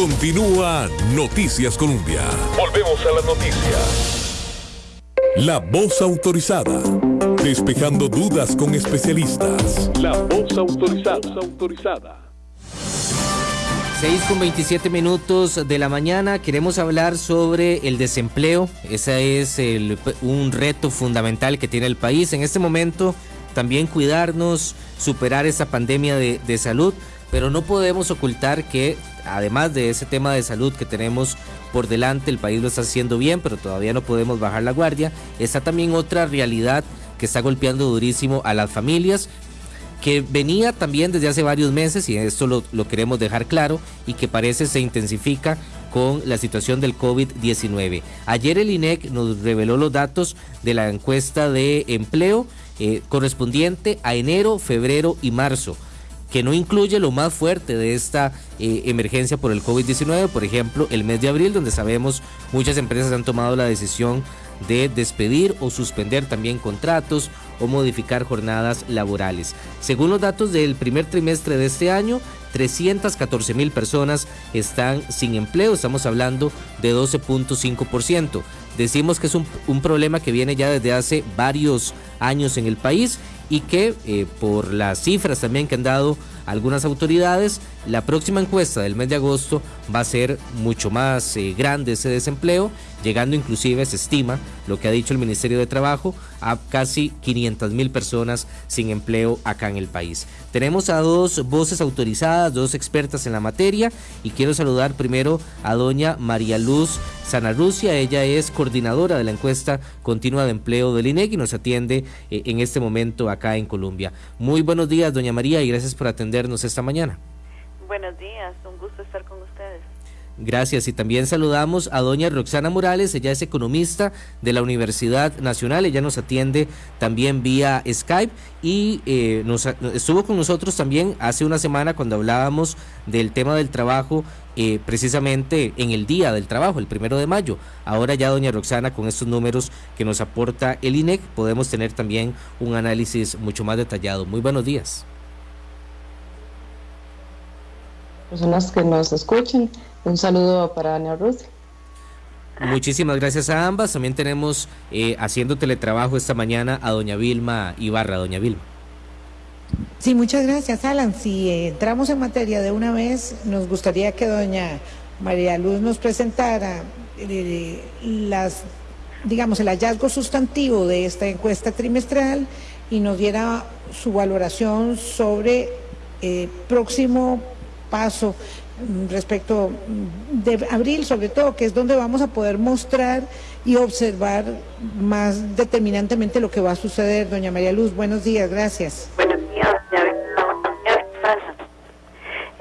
Continúa Noticias Colombia. Volvemos a las noticias. La voz autorizada. Despejando dudas con especialistas. La voz autorizada. autorizada. 6 con 27 minutos de la mañana queremos hablar sobre el desempleo. Ese es un reto fundamental que tiene el país en este momento. También cuidarnos, superar esa pandemia de, de salud, pero no podemos ocultar que además de ese tema de salud que tenemos por delante, el país lo está haciendo bien, pero todavía no podemos bajar la guardia. Está también otra realidad que está golpeando durísimo a las familias que venía también desde hace varios meses y esto lo, queremos dejar claro y que parece se intensifica con la situación del COVID-19. Ayer el INEC nos reveló los datos de la encuesta de empleo eh, correspondiente a enero, febrero y marzo que no incluye lo más fuerte de esta eh, emergencia por el COVID-19, por ejemplo, el mes de abril, donde sabemos muchas empresas han tomado la decisión de despedir o suspender también contratos o modificar jornadas laborales. Según los datos del primer trimestre de este año, 314 mil personas están sin empleo, estamos hablando de 12.5%. Decimos que es un, un, problema que viene ya desde hace varios años en el país y que eh, por las cifras también que han dado algunas autoridades, la próxima encuesta del mes de agosto va a ser mucho más eh, grande ese desempleo, llegando inclusive, se estima, lo que ha dicho el Ministerio de Trabajo, a casi 500 mil personas sin empleo acá en el país. Tenemos a dos voces autorizadas, dos expertas en la materia, y quiero saludar primero a doña María Luz Sanarrucia, ella es coordinadora de la encuesta continua de empleo del INEC y nos atiende eh, en este momento acá en Colombia. Muy buenos días, doña María, y gracias por atendernos esta mañana. Buenos días, un gusto estar con ustedes. Gracias y también saludamos a doña Roxana Morales, ella es economista de la Universidad Nacional, ella nos atiende también vía Skype y eh, nos, estuvo con nosotros también hace una semana cuando hablábamos del tema del trabajo eh, precisamente en el día del trabajo, el primero de mayo. Ahora ya doña Roxana con estos números que nos aporta el INEC podemos tener también un análisis mucho más detallado. Muy buenos días. Personas que nos escuchen, un saludo para Ana Ruth. Muchísimas gracias a ambas. También tenemos eh, haciendo teletrabajo esta mañana a doña Vilma Ibarra. Doña Vilma. Sí, muchas gracias, Alan. Si entramos en materia de una vez, nos gustaría que doña María Luz nos presentara eh, las, digamos, el hallazgo sustantivo de esta encuesta trimestral y nos diera su valoración sobre el eh, próximo paso respecto de abril, sobre todo, que es donde vamos a poder mostrar y observar más determinantemente lo que va a suceder. Doña María Luz, buenos días, gracias. Buenos días,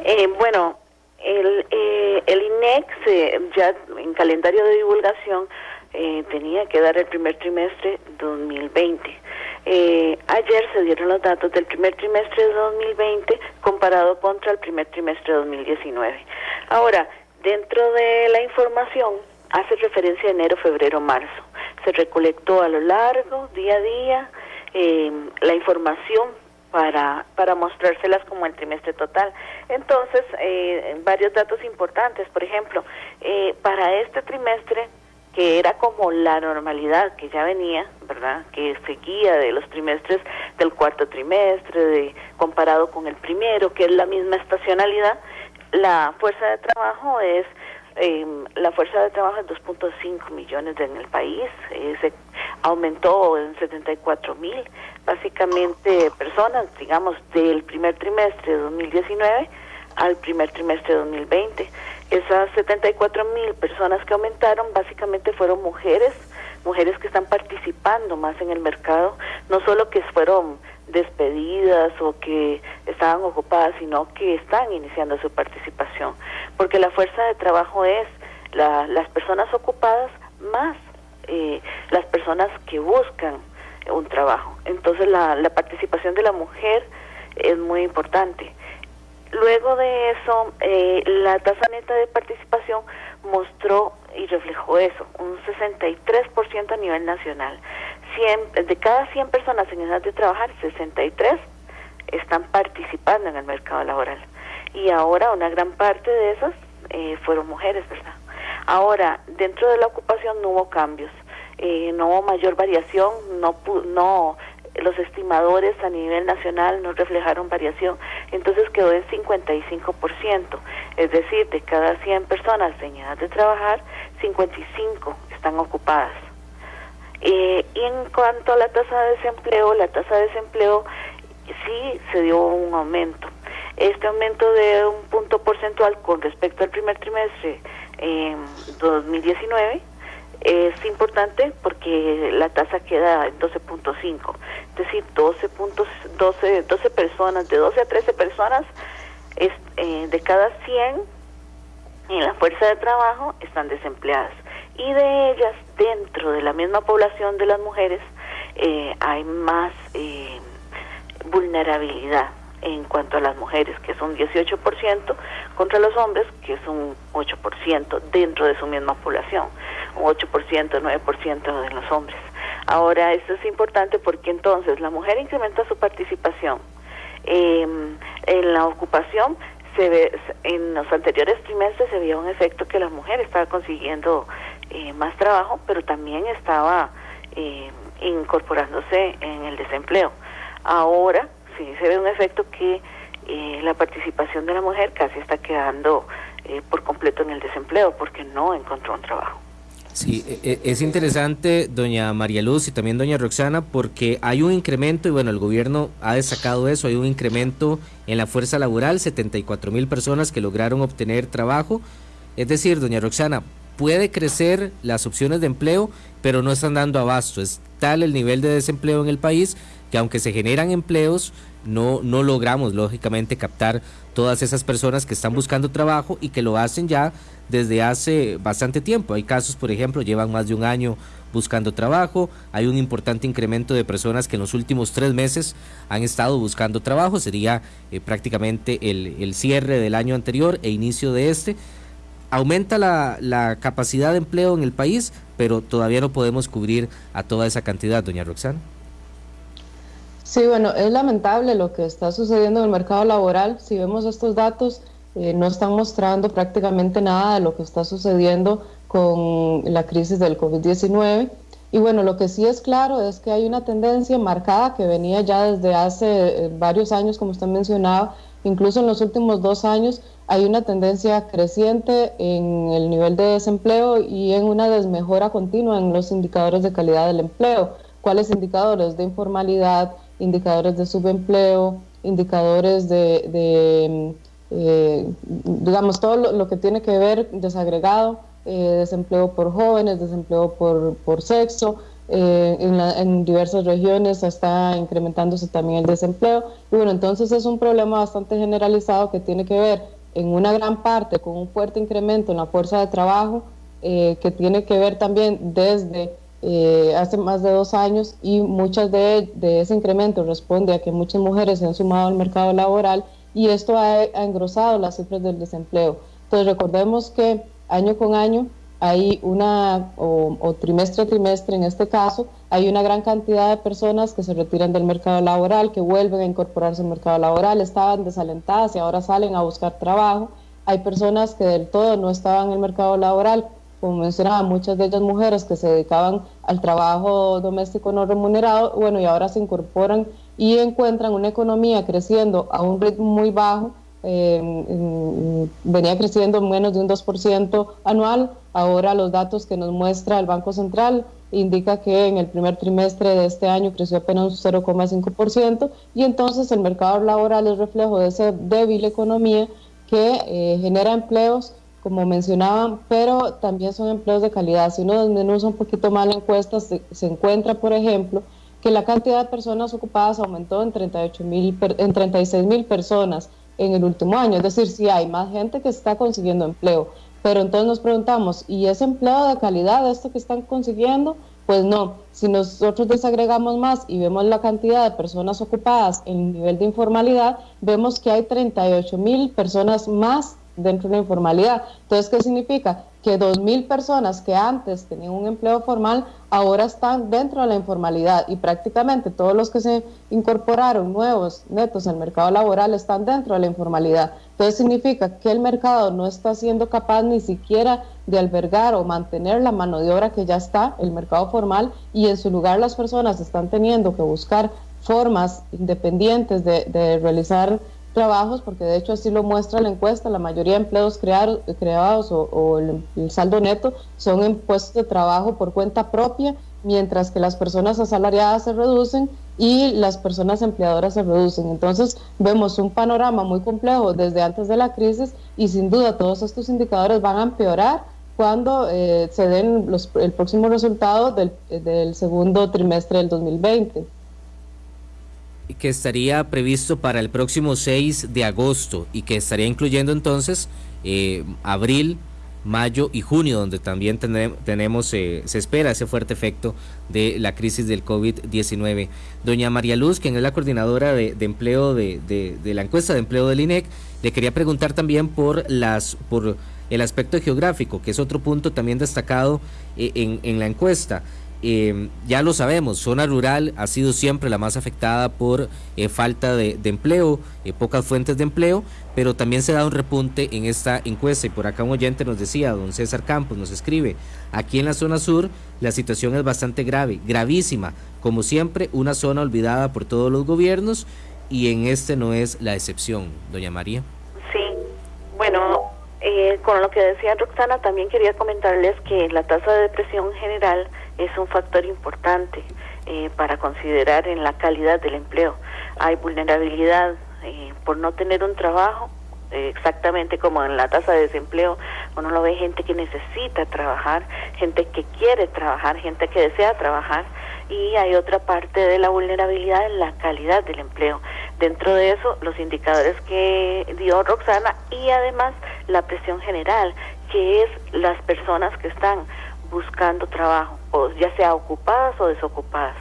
eh, bueno, el, eh, el INEX eh, ya en calendario de divulgación eh, tenía que dar el primer trimestre 2020 eh, ayer se dieron los datos del primer trimestre de 2020 comparado contra el primer trimestre de 2019. Ahora, dentro de la información hace referencia a enero, febrero, marzo. Se recolectó a lo largo, día a día, eh, la información para, para mostrárselas como el trimestre total. Entonces, eh, varios datos importantes. Por ejemplo, eh, para este trimestre que era como la normalidad que ya venía, ¿verdad? Que seguía de los trimestres del cuarto trimestre, de, comparado con el primero, que es la misma estacionalidad, la fuerza de trabajo es eh, la fuerza de trabajo es 2.5 millones en el país, se aumentó en 74 mil, básicamente personas, digamos, del primer trimestre de 2019 al primer trimestre de 2020. Esas 74 mil personas que aumentaron básicamente fueron mujeres, mujeres que están participando más en el mercado, no solo que fueron despedidas o que estaban ocupadas, sino que están iniciando su participación, porque la fuerza de trabajo es las personas ocupadas más eh, las personas que buscan un trabajo. Entonces la, la participación de la mujer es muy importante. Luego de eso, eh, la tasa neta de participación mostró y reflejó eso, un 63% a nivel nacional. de cada 100 personas en edad de trabajar, 63 están participando en el mercado laboral. Y ahora una gran parte de esas eh, fueron mujeres, ¿verdad? Ahora, dentro de la ocupación no hubo cambios, eh, no hubo mayor variación, no, no los estimadores a nivel nacional no reflejaron variación, entonces quedó en 55%, es decir, de cada 100 personas en edad de trabajar, 55 están ocupadas. Eh, y en cuanto a la tasa de desempleo, la tasa de desempleo sí se dio un aumento. Este aumento de un punto porcentual con respecto al primer trimestre en 2019 es importante porque la tasa queda en 12.5, es decir, 12, puntos, 12, 12 personas, de 12 a 13 personas es, eh, de cada 100 en la fuerza de trabajo están desempleadas. Y de ellas, dentro de la misma población de las mujeres, eh, hay más eh, vulnerabilidad en cuanto a las mujeres, que son 18%, contra los hombres, que es un 8% dentro de su misma población, un 8%, 9% de los hombres. Ahora, esto es importante porque entonces la mujer incrementa su participación em, en la ocupación. Se ve, en los anteriores trimestres se veía un efecto que la mujer estaba consiguiendo eh, más trabajo, pero también estaba eh, incorporándose en el desempleo. Ahora sí se ve un efecto que eh, la participación de la mujer casi está quedando por completo en el desempleo porque no encontró un trabajo. Sí, e, e, es interesante, doña María Luz y también doña Roxana, porque hay un incremento, y bueno, el gobierno ha destacado eso, hay un incremento en la fuerza laboral, 74 mil personas que lograron obtener trabajo. Es decir, doña Roxana, puede crecer las opciones de empleo, pero no están dando abasto. Es tal el nivel de desempleo en el país que aunque se generan empleos, no, no logramos lógicamente captar todas esas personas que están buscando trabajo y que lo hacen ya desde hace bastante tiempo. Hay casos, por ejemplo, llevan más de un año buscando trabajo, hay un importante incremento de personas que en los últimos tres meses han estado buscando trabajo, sería eh, prácticamente el, el cierre del año anterior e inicio de este aumenta la, la, capacidad de empleo en el país, pero todavía no podemos cubrir a toda esa cantidad, doña Roxana. Sí, bueno, es lamentable lo que está sucediendo en el mercado laboral. Si vemos estos datos, eh, no están mostrando prácticamente nada de lo que está sucediendo con la crisis del COVID-19. Y bueno, lo que sí es claro es que hay una tendencia marcada que venía ya desde hace eh, varios años, como usted mencionaba, incluso en los últimos dos años, hay una tendencia creciente en el nivel de desempleo y en una desmejora continua en los indicadores de calidad del empleo. ¿Cuáles indicadores? De informalidad, indicadores de subempleo, indicadores de, eh, digamos, todo lo, que tiene que ver desagregado, eh, desempleo por jóvenes, desempleo por, por sexo, eh, en, en, diversas regiones está incrementándose también el desempleo. Y bueno, entonces es un problema bastante generalizado que tiene que ver en una gran parte con un fuerte incremento en la fuerza de trabajo eh, que tiene que ver también desde eh, hace más de dos años y muchas de, ese incremento responde a que muchas mujeres se han sumado al mercado laboral y esto ha, ha engrosado las cifras del desempleo. Entonces recordemos que año con año hay una, o, trimestre a trimestre en este caso, hay una gran cantidad de personas que se retiran del mercado laboral, que vuelven a incorporarse al mercado laboral, estaban desalentadas y ahora salen a buscar trabajo. Hay personas que del todo no estaban en el mercado laboral, como mencionaba, muchas de ellas mujeres que se dedicaban al trabajo doméstico no remunerado, bueno, y ahora se incorporan y encuentran una economía creciendo a un ritmo muy bajo, eh, venía creciendo menos de un 2% anual, Ahora los datos que nos muestra el Banco Central indica que en el primer trimestre de este año creció apenas un 0,5% y entonces el mercado laboral es reflejo de esa débil economía que eh, genera empleos, como mencionaban, pero también son empleos de calidad. Si uno desmenuza un poquito más la encuesta, se, encuentra, por ejemplo, que la cantidad de personas ocupadas aumentó en, 38 en 36 mil personas en el último año. Es decir, si hay más gente que está consiguiendo empleo. Pero entonces nos preguntamos, ¿y ese empleo de calidad, esto que están consiguiendo? Pues no, si nosotros desagregamos más y vemos la cantidad de personas ocupadas en nivel de informalidad, vemos que hay 38 mil personas más dentro de la informalidad. Entonces, ¿qué significa? Que 2.000 personas que antes tenían un empleo formal ahora están dentro de la informalidad y prácticamente todos los que se incorporaron nuevos netos al mercado laboral están dentro de la informalidad. Entonces significa que el mercado no está siendo capaz ni siquiera de albergar o mantener la mano de obra que ya está, el mercado formal, y en su lugar las personas están teniendo que buscar formas independientes de, de realizar trabajos, porque de hecho así lo muestra la encuesta, la mayoría de empleos creados, creados o, el, saldo neto son en puestos de trabajo por cuenta propia, mientras que las personas asalariadas se reducen y las personas empleadoras se reducen. Entonces vemos un panorama muy complejo desde antes de la crisis y sin duda todos estos indicadores van a empeorar cuando eh, se den los, el próximo resultado del, del segundo trimestre del 2020 que estaría previsto para el próximo 6 de agosto y que estaría incluyendo entonces eh, abril, mayo y junio, donde también tenemos, eh, se espera ese fuerte efecto de la crisis del COVID-19. Doña María Luz, quien es la coordinadora de, empleo de, de, la encuesta de empleo del INEC, le quería preguntar también por las por el aspecto geográfico, que es otro punto también destacado eh, en, en la encuesta. Eh, ya lo sabemos, zona rural ha sido siempre la más afectada por eh, falta de, empleo, eh, pocas fuentes de empleo, pero también se da un repunte en esta encuesta. Y por acá un oyente nos decía, don César Campos nos escribe, aquí en la zona sur la situación es bastante grave, gravísima, como siempre una zona olvidada por todos los gobiernos y en este no es la excepción, doña María. Sí, bueno, con lo que decía Roxana, también quería comentarles que la tasa de depresión general es un factor importante eh, para considerar en la calidad del empleo. Hay vulnerabilidad eh, por no tener un trabajo, eh, exactamente como en la tasa de desempleo, uno lo ve gente que necesita trabajar, gente que quiere trabajar, gente que desea trabajar, y hay otra parte de la vulnerabilidad en la calidad del empleo. Dentro de eso, los indicadores que dio Roxana y además la presión general, que es las personas que están buscando trabajo, o ya sea ocupadas o desocupadas.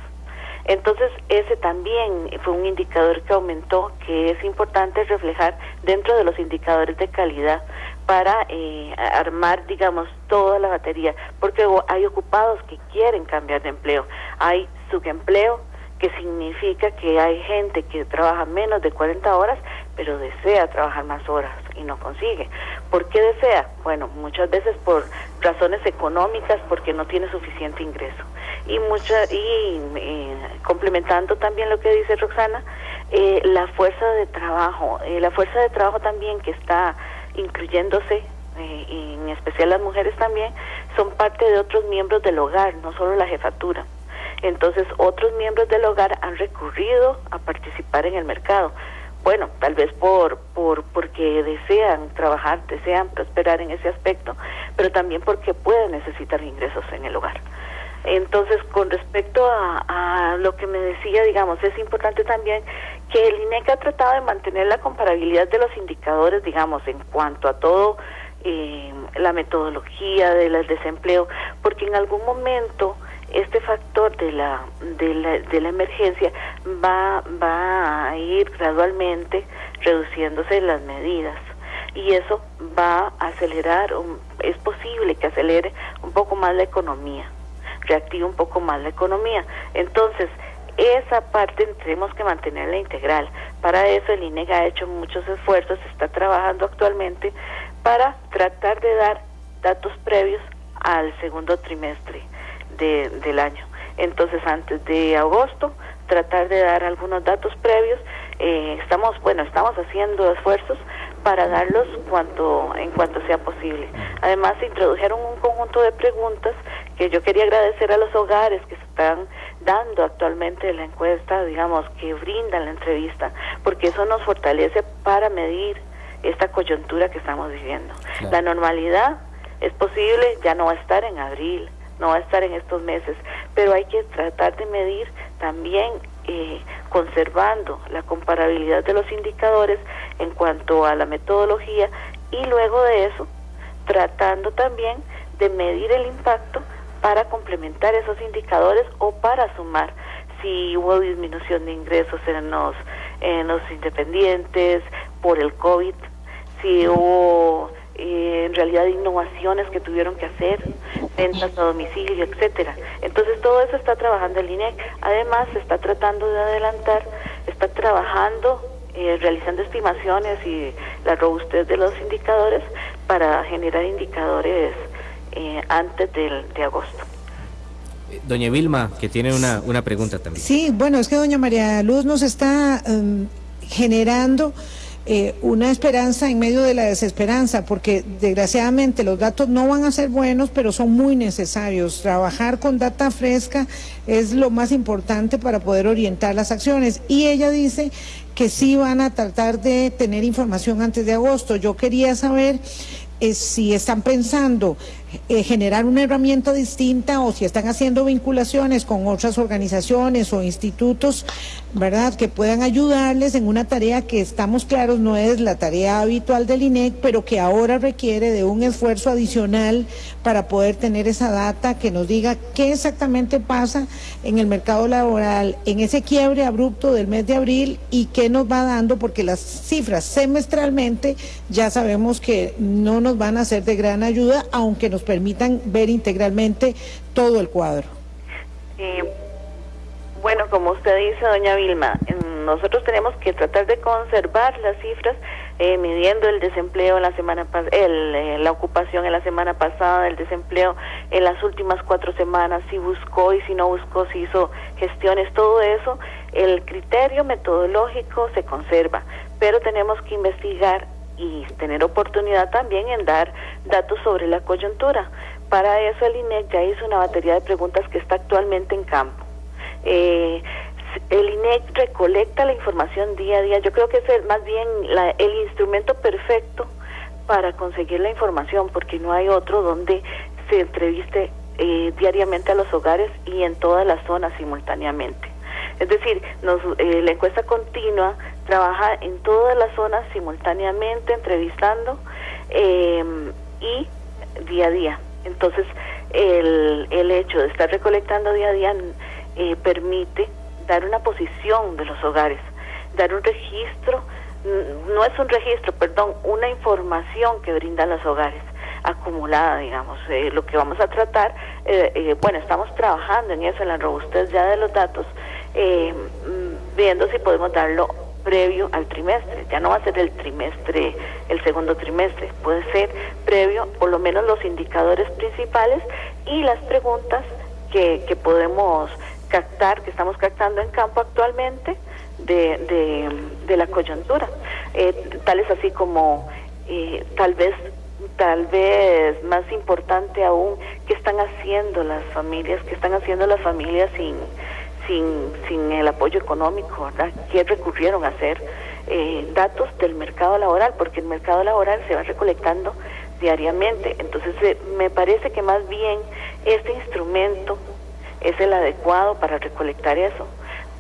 Entonces, ese también fue un indicador que aumentó, que es importante reflejar dentro de los indicadores de calidad para eh, armar, digamos, toda la batería, porque hay ocupados que quieren cambiar de empleo, hay subempleo, que significa que hay gente que trabaja menos de 40 horas, pero desea trabajar más horas y no consigue. ¿Por qué desea? Bueno, muchas veces por razones económicas, porque no tiene suficiente ingreso. Y, mucha, y eh, complementando también lo que dice Roxana, eh, la fuerza de trabajo, eh, la fuerza de trabajo también que está incluyéndose en especial las mujeres también, son parte de otros miembros del hogar, no solo la jefatura. Entonces, otros miembros del hogar han recurrido a participar en el mercado bueno, tal vez por, por porque desean trabajar, desean prosperar en ese aspecto, pero también porque pueden necesitar ingresos en el hogar. Entonces, con respecto a, lo que me decía, digamos, es importante también que el INEC ha tratado de mantener la comparabilidad de los indicadores, digamos, en cuanto a todo eh, la metodología del desempleo, porque en algún momento este factor de la, de la, de la emergencia va, va a ir gradualmente reduciéndose las medidas y eso va a acelerar, es posible que acelere un poco más la economía, reactive un poco más la economía. Entonces, esa parte tenemos que mantenerla integral. Para eso el INEG ha hecho muchos esfuerzos, está trabajando actualmente para tratar de dar datos previos al segundo trimestre del año. Entonces, antes de agosto, tratar de dar algunos datos previos. Eh, estamos, bueno, estamos haciendo esfuerzos para darlos cuanto, en cuanto sea posible. Además, se introdujeron un conjunto de preguntas que yo quería agradecer a los hogares que se están dando actualmente la encuesta, digamos, que brindan la entrevista, porque eso nos fortalece para medir esta coyuntura que estamos viviendo. La normalidad es posible, ya no va a estar en abril, no va a estar en estos meses, pero hay que tratar de medir también eh, conservando la comparabilidad de los indicadores en cuanto a la metodología y luego de eso tratando también de medir el impacto para complementar esos indicadores o para sumar. Si hubo disminución de ingresos en los, en los independientes por el COVID, si hubo eh, en realidad innovaciones que tuvieron que hacer, ventas a domicilio, etcétera. Entonces todo eso está trabajando el INEC. Además se está tratando de adelantar, está trabajando eh, realizando estimaciones y la robustez de los indicadores para generar indicadores eh, antes del, de agosto. Doña Vilma, que tiene una, una pregunta también. Sí, bueno, es que doña María Luz nos está em, generando eh, una esperanza en medio de la desesperanza, porque desgraciadamente los datos no van a ser buenos, pero son muy necesarios. Trabajar con data fresca es lo más importante para poder orientar las acciones. Y ella dice que sí van a tratar de tener información antes de agosto. Yo quería saber eh, si están pensando eh, generar una herramienta distinta o si están haciendo vinculaciones con otras organizaciones o institutos, ¿verdad?, que puedan ayudarles en una tarea que estamos claros no es la tarea habitual del INEC, pero que ahora requiere de un esfuerzo adicional para poder tener esa data que nos diga qué exactamente pasa en el mercado laboral, en ese quiebre abrupto del mes de abril y qué nos va dando, porque las cifras semestralmente ya sabemos que no nos van a ser de gran ayuda, aunque nos permitan ver integralmente todo el cuadro. Bueno, como usted dice, doña Vilma, nosotros tenemos que tratar de conservar las cifras eh, midiendo el desempleo en la semana el, eh, la ocupación en la semana pasada, el desempleo en las últimas cuatro semanas, si buscó y si no buscó, si hizo gestiones, todo eso, el criterio metodológico se conserva, pero tenemos que investigar y tener oportunidad también en dar datos sobre la coyuntura. Para eso el INEC ya hizo una batería de preguntas que está actualmente en campo. Eh, el INEC recolecta la información día a día. Yo creo que es más bien el instrumento perfecto para conseguir la información, porque no hay otro donde se entreviste eh, diariamente a los hogares y en todas las zonas simultáneamente. Es decir, nos, eh, la encuesta continua trabaja en todas las zonas simultáneamente, entrevistando em, y día a día. Entonces, el, el hecho de estar recolectando día a día eh, permite dar una posición de los hogares, dar un registro, no es un registro, perdón, una información que brindan los hogares acumulada, digamos. Eh, lo que vamos a tratar, eh, bueno, estamos trabajando en eso, en la robustez ya de los datos, viendo si podemos darlo previo al trimestre, ya no va a ser el trimestre, el segundo trimestre, puede ser previo, por lo menos los indicadores principales y las preguntas que, que podemos captar, que estamos captando en campo actualmente de, de, la coyuntura, eh, tales así como eh, tal vez tal vez más importante aún, qué están haciendo las familias, qué están haciendo las familias sin sin, sin el apoyo económico, ¿verdad? ¿Qué recurrieron a hacer? Eh, datos del mercado laboral, porque el mercado laboral se va recolectando diariamente. Entonces, eh, me parece que más bien este instrumento es el adecuado para recolectar eso,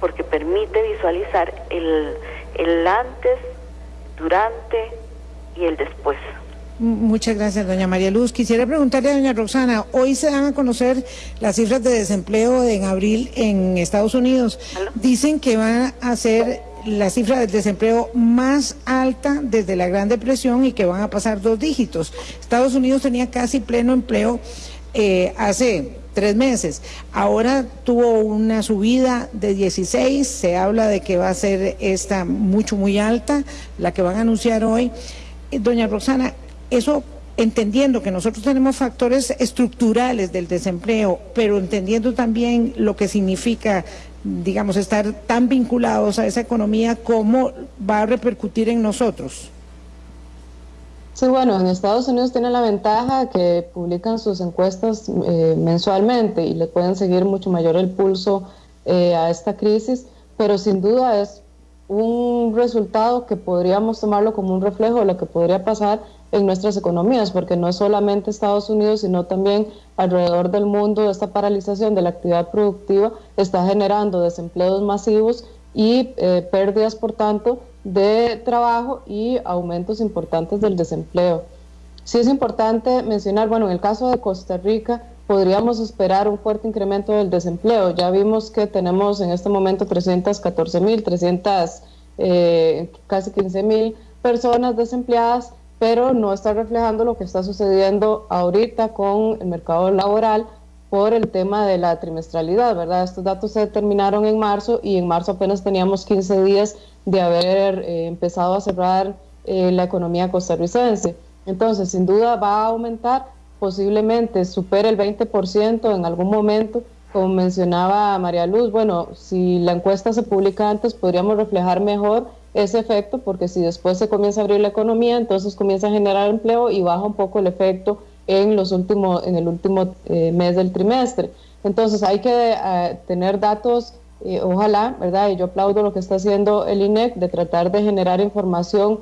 porque permite visualizar el, el antes, durante y el después. Muchas gracias, doña María Luz. Quisiera preguntarle a doña Roxana, hoy se dan a conocer las cifras de desempleo en abril en Estados Unidos. Dicen que van a ser la cifra de desempleo más alta desde la Gran Depresión y que van a pasar dos dígitos. Estados Unidos tenía casi pleno empleo eh, hace tres meses. Ahora tuvo una subida de 16, se habla de que va a ser esta mucho, muy alta, la que van a anunciar hoy. Eh, doña Roxana, eso entendiendo que nosotros tenemos factores estructurales del desempleo, pero entendiendo también lo que significa, digamos, estar tan vinculados a esa economía, ¿cómo va a repercutir en nosotros? Sí, bueno, en Estados Unidos tiene la ventaja que publican sus encuestas eh, mensualmente y le pueden seguir mucho mayor el pulso eh, a esta crisis, pero sin duda es un resultado que podríamos tomarlo como un reflejo de lo que podría pasar en nuestras economías, porque no es solamente Estados Unidos, sino también alrededor del mundo esta paralización de la actividad productiva está generando desempleos masivos y eh, pérdidas, por tanto, de trabajo y aumentos importantes del desempleo. Sí es importante mencionar, bueno, en el caso de Costa Rica podríamos esperar un fuerte incremento del desempleo. Ya vimos que tenemos en este momento 314 mil, 300, eh, casi 15 mil personas desempleadas pero no está reflejando lo que está sucediendo ahorita con el mercado laboral por el tema de la trimestralidad, ¿verdad? Estos datos se determinaron en marzo y en marzo apenas teníamos 15 días de haber eh, empezado a cerrar eh, la economía costarricense. Entonces, sin duda va a aumentar, posiblemente supere el 20% en algún momento, como mencionaba María Luz, bueno, si la encuesta se publica antes, podríamos reflejar mejor ese efecto, porque si después se comienza a abrir la economía, entonces comienza a generar empleo y baja un poco el efecto en, los últimos, en el último eh, mes del trimestre. Entonces hay que tener datos, eh, ojalá, ¿verdad? Y yo aplaudo lo que está haciendo el INEC de tratar de generar información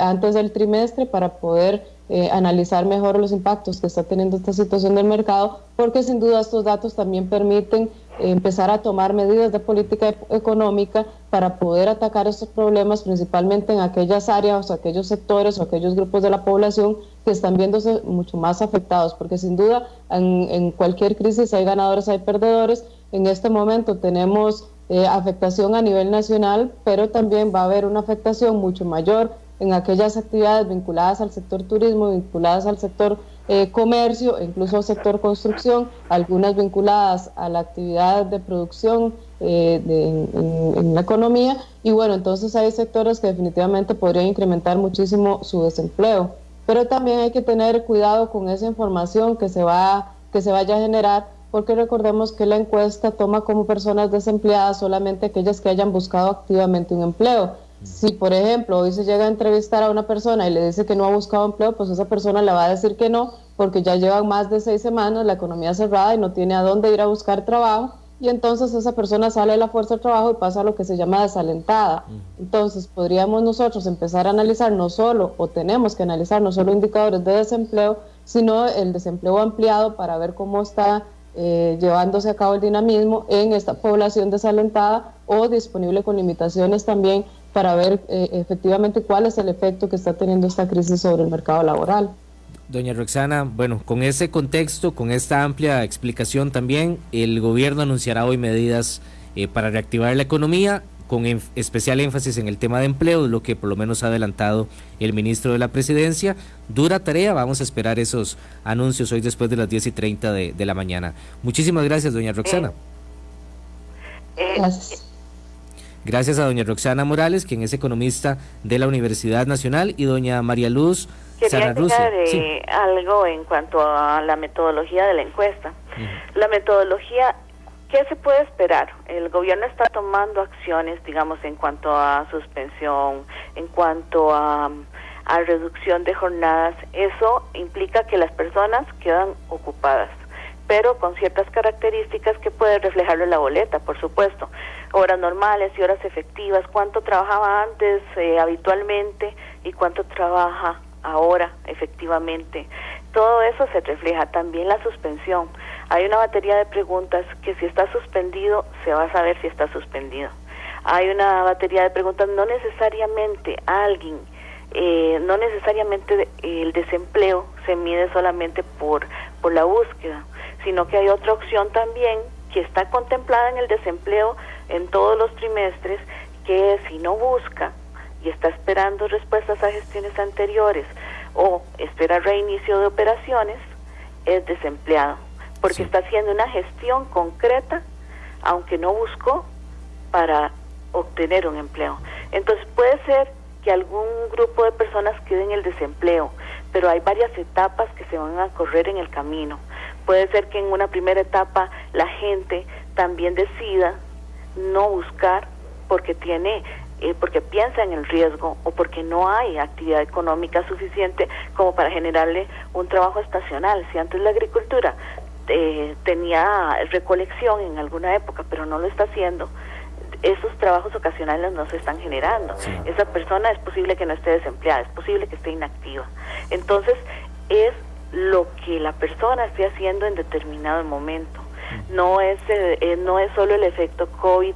antes del trimestre para poder eh, analizar mejor los impactos que está teniendo esta situación del mercado, porque sin duda estos datos también permiten empezar a tomar medidas de política económica para poder atacar estos problemas, principalmente en aquellas áreas o aquellos sectores o aquellos grupos de la población que están viéndose mucho más afectados, porque sin duda en cualquier crisis hay ganadores, hay perdedores. En este momento tenemos eh, afectación a nivel nacional, pero también va a haber una afectación mucho mayor en aquellas actividades vinculadas al sector turismo, vinculadas al sector eh, comercio, incluso al sector construcción, algunas vinculadas a la actividad de producción eh, en, la economía. Y bueno, entonces hay sectores que definitivamente podrían incrementar muchísimo su desempleo. Pero también hay que tener cuidado con esa información que se, va, que se vaya a generar porque recordemos que la encuesta toma como personas desempleadas solamente aquellas que hayan buscado activamente un empleo. Si, por ejemplo, hoy se llega a entrevistar a una persona y le dice que no ha buscado empleo, pues esa persona le va a decir que no, porque ya llevan más de seis semanas la economía cerrada y no tiene a dónde ir a buscar trabajo, y entonces esa persona sale de la fuerza de trabajo y pasa a lo que se llama desalentada. Entonces, podríamos nosotros empezar a analizar no solo, o tenemos que analizar no solo indicadores de desempleo, sino el desempleo ampliado para ver cómo está eh, llevándose a cabo el dinamismo en esta población desalentada o disponible con limitaciones también para ver eh, efectivamente cuál es el efecto que está teniendo esta crisis sobre el mercado laboral. Doña Roxana, bueno, con ese contexto, con esta amplia explicación también, el gobierno anunciará hoy medidas eh, para reactivar la economía, con especial énfasis en el tema de empleo, lo que por lo menos ha adelantado el ministro de la Presidencia. Dura tarea, vamos a esperar esos anuncios hoy después de las 10 y 30 de, de la mañana. Muchísimas gracias, doña Roxana. Eh, gracias. Gracias a doña Roxana Morales, quien es economista de la Universidad Nacional, y doña María Luz Quería de algo en cuanto a la metodología de la encuesta. La metodología, ¿qué se puede esperar? El gobierno está tomando acciones, digamos, en cuanto a suspensión, en cuanto a, a reducción de jornadas. Eso implica que las personas quedan ocupadas pero con ciertas características que puede reflejarlo en la boleta, por supuesto. Horas normales y horas efectivas, cuánto trabajaba antes eh, habitualmente y cuánto trabaja ahora efectivamente. Todo eso se refleja también la suspensión. Hay una batería de preguntas que si está suspendido se va a saber si está suspendido. Hay una batería de preguntas, no necesariamente alguien, eh, no necesariamente el desempleo se mide solamente por, por la búsqueda sino que hay otra opción también que está contemplada en el desempleo en todos los trimestres, que si no busca y está esperando respuestas a gestiones anteriores o espera reinicio de operaciones, es desempleado, porque está haciendo una gestión concreta, aunque no buscó, para obtener un empleo. Entonces puede ser que algún grupo de personas quede en el desempleo, pero hay varias etapas que se van a correr en el camino. Puede ser que en una primera etapa la gente también decida no buscar porque tiene eh, porque piensa en el riesgo o porque no hay actividad económica suficiente como para generarle un trabajo estacional. Si antes la agricultura eh, tenía recolección en alguna época, pero no lo está haciendo, esos trabajos ocasionales no se están generando. Esa persona es posible que no esté desempleada, es posible que esté inactiva. Entonces, es lo que la persona esté haciendo en determinado momento. No es, eh, eh, no es solo el efecto COVID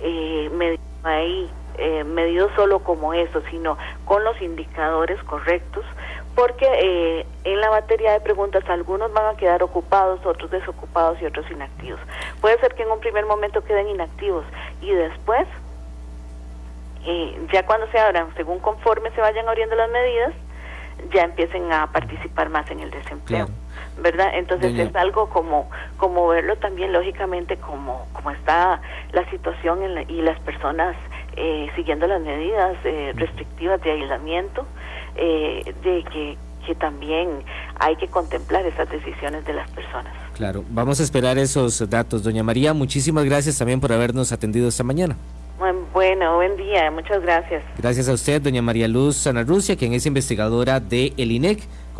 eh, ahí, eh, medido solo como eso, sino con los indicadores correctos, porque en la batería de preguntas algunos van a quedar ocupados, otros desocupados y otros inactivos. Puede ser que en un primer momento queden inactivos y después, ya cuando se abran, según conforme se vayan abriendo las medidas, ya empiecen a participar más en el desempleo. ¿verdad? Entonces es algo como como verlo también lógicamente como como está la situación y las personas eh, siguiendo las medidas eh, restrictivas de aislamiento, eh, de que, que también hay que contemplar esas decisiones de las personas. Claro, vamos a esperar esos datos. Doña María, muchísimas gracias también por habernos atendido esta mañana. Bueno, buen día, muchas gracias. Gracias a usted, doña María Luz Sanarrucia, quien es investigadora de el INEC.